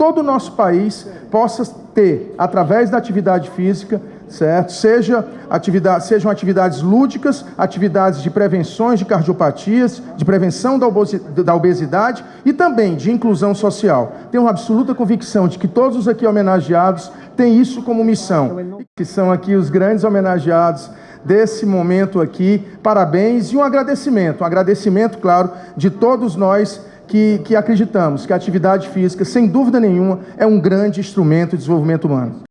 todo o nosso país possa ter, através da atividade física, certo? Seja atividade, sejam atividades lúdicas, atividades de prevenções de cardiopatias, de prevenção da obesidade e também de inclusão social. Tenho uma absoluta convicção de que todos os aqui homenageados têm isso como missão. Que são aqui os grandes homenageados desse momento aqui. Parabéns e um agradecimento, um agradecimento, claro, de todos nós que, que acreditamos que a atividade física, sem dúvida nenhuma, é um grande instrumento de desenvolvimento humano.